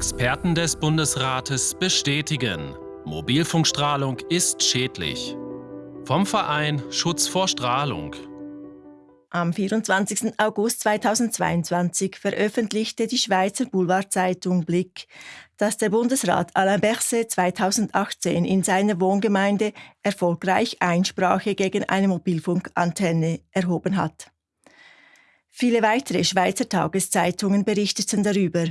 Experten des Bundesrates bestätigen, Mobilfunkstrahlung ist schädlich. Vom Verein Schutz vor Strahlung. Am 24. August 2022 veröffentlichte die Schweizer Boulevardzeitung Blick, dass der Bundesrat Alain Berset 2018 in seiner Wohngemeinde erfolgreich Einsprache gegen eine Mobilfunkantenne erhoben hat. Viele weitere Schweizer Tageszeitungen berichteten darüber.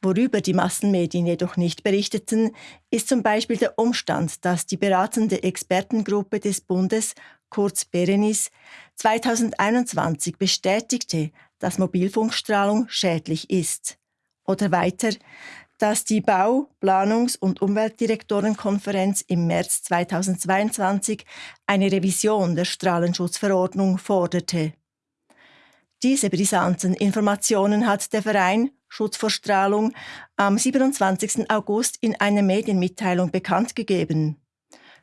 Worüber die Massenmedien jedoch nicht berichteten, ist zum Beispiel der Umstand, dass die beratende Expertengruppe des Bundes, kurz Berenis, 2021 bestätigte, dass Mobilfunkstrahlung schädlich ist. Oder weiter, dass die Bau-, Planungs- und Umweltdirektorenkonferenz im März 2022 eine Revision der Strahlenschutzverordnung forderte. Diese brisanten Informationen hat der Verein Schutz vor Strahlung am 27. August in einer Medienmitteilung bekannt gegeben.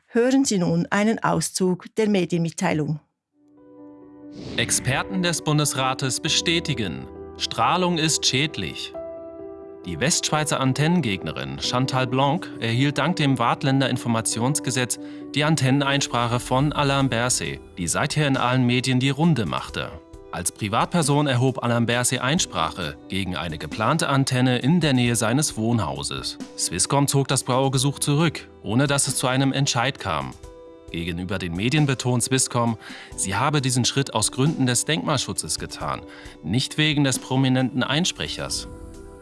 Hören Sie nun einen Auszug der Medienmitteilung. Experten des Bundesrates bestätigen, Strahlung ist schädlich. Die Westschweizer Antennengegnerin Chantal Blanc erhielt dank dem Wartländer Informationsgesetz die Antenneneinsprache von Alain Berset, die seither in allen Medien die Runde machte. Als Privatperson erhob Alain Berset Einsprache gegen eine geplante Antenne in der Nähe seines Wohnhauses. Swisscom zog das Brauergesuch zurück, ohne dass es zu einem Entscheid kam. Gegenüber den Medien betont Swisscom, sie habe diesen Schritt aus Gründen des Denkmalschutzes getan, nicht wegen des prominenten Einsprechers.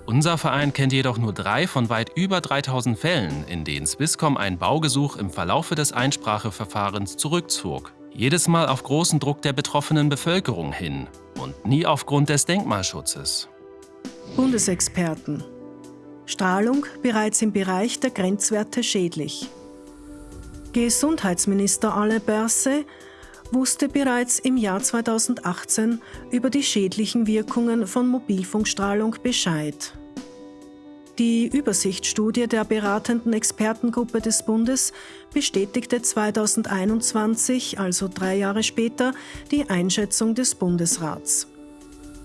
Unser Verein kennt jedoch nur drei von weit über 3000 Fällen, in denen Swisscom ein Baugesuch im Verlaufe des Einspracheverfahrens zurückzog. Jedes Mal auf großen Druck der betroffenen Bevölkerung hin und nie aufgrund des Denkmalschutzes. Bundesexperten. Strahlung bereits im Bereich der Grenzwerte schädlich. Gesundheitsminister Alain Berset wusste bereits im Jahr 2018 über die schädlichen Wirkungen von Mobilfunkstrahlung Bescheid. Die Übersichtsstudie der beratenden Expertengruppe des Bundes bestätigte 2021, also drei Jahre später, die Einschätzung des Bundesrats.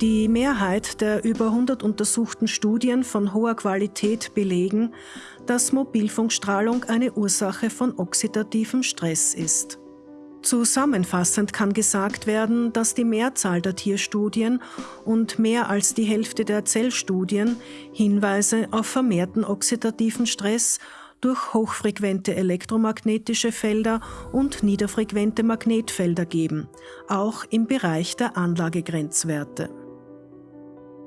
Die Mehrheit der über 100 untersuchten Studien von hoher Qualität belegen, dass Mobilfunkstrahlung eine Ursache von oxidativem Stress ist. Zusammenfassend kann gesagt werden, dass die Mehrzahl der Tierstudien und mehr als die Hälfte der Zellstudien Hinweise auf vermehrten oxidativen Stress durch hochfrequente elektromagnetische Felder und niederfrequente Magnetfelder geben, auch im Bereich der Anlagegrenzwerte.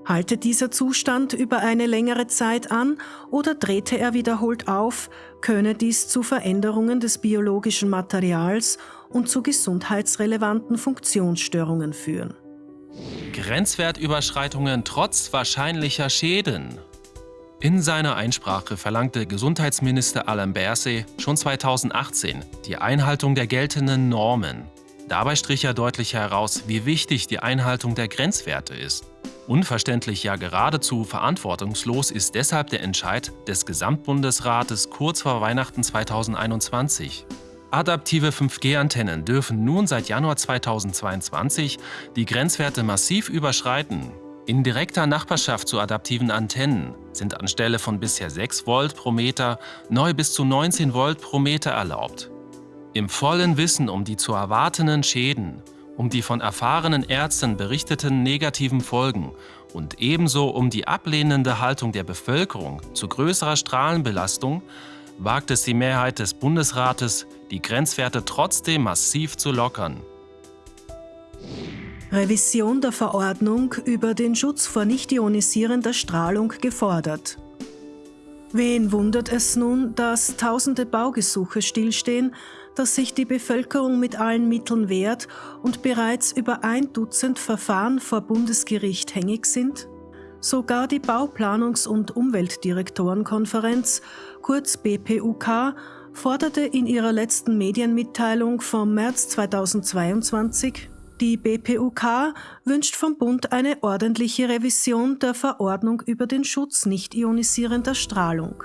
Halte dieser Zustand über eine längere Zeit an oder drehte er wiederholt auf, könne dies zu Veränderungen des biologischen Materials und zu gesundheitsrelevanten Funktionsstörungen führen. Grenzwertüberschreitungen trotz wahrscheinlicher Schäden. In seiner Einsprache verlangte Gesundheitsminister Alain Berset schon 2018 die Einhaltung der geltenden Normen. Dabei strich er deutlich heraus, wie wichtig die Einhaltung der Grenzwerte ist. Unverständlich, ja geradezu verantwortungslos ist deshalb der Entscheid des Gesamtbundesrates kurz vor Weihnachten 2021. Adaptive 5G-Antennen dürfen nun seit Januar 2022 die Grenzwerte massiv überschreiten. In direkter Nachbarschaft zu adaptiven Antennen sind anstelle von bisher 6 Volt pro Meter neu bis zu 19 Volt pro Meter erlaubt. Im vollen Wissen um die zu erwartenden Schäden, um die von erfahrenen Ärzten berichteten negativen Folgen und ebenso um die ablehnende Haltung der Bevölkerung zu größerer Strahlenbelastung wagt es die Mehrheit des Bundesrates, die Grenzwerte trotzdem massiv zu lockern. Revision der Verordnung über den Schutz vor nicht ionisierender Strahlung gefordert. Wen wundert es nun, dass tausende Baugesuche stillstehen, dass sich die Bevölkerung mit allen Mitteln wehrt und bereits über ein Dutzend Verfahren vor Bundesgericht hängig sind? Sogar die Bauplanungs- und Umweltdirektorenkonferenz, kurz BPUK, forderte in ihrer letzten Medienmitteilung vom März 2022, die BPUK wünscht vom Bund eine ordentliche Revision der Verordnung über den Schutz nicht ionisierender Strahlung.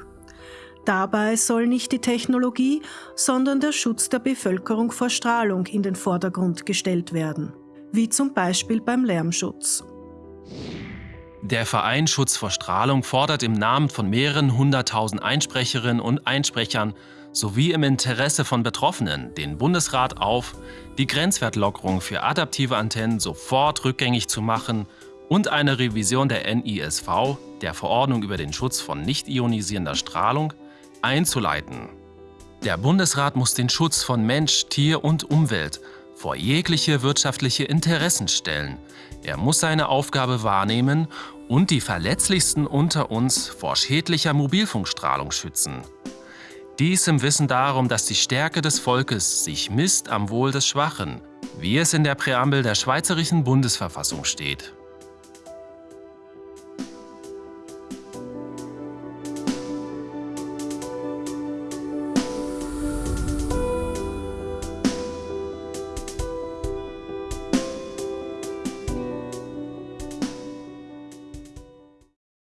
Dabei soll nicht die Technologie, sondern der Schutz der Bevölkerung vor Strahlung in den Vordergrund gestellt werden, wie zum Beispiel beim Lärmschutz. Der Verein Schutz vor Strahlung fordert im Namen von mehreren hunderttausend Einsprecherinnen und Einsprechern sowie im Interesse von Betroffenen den Bundesrat auf, die Grenzwertlockerung für adaptive Antennen sofort rückgängig zu machen und eine Revision der NISV, der Verordnung über den Schutz von nicht ionisierender Strahlung, einzuleiten. Der Bundesrat muss den Schutz von Mensch, Tier und Umwelt vor jegliche wirtschaftliche Interessen stellen. Er muss seine Aufgabe wahrnehmen und die Verletzlichsten unter uns vor schädlicher Mobilfunkstrahlung schützen. Dies im Wissen darum, dass die Stärke des Volkes sich misst am Wohl des Schwachen, wie es in der Präambel der Schweizerischen Bundesverfassung steht.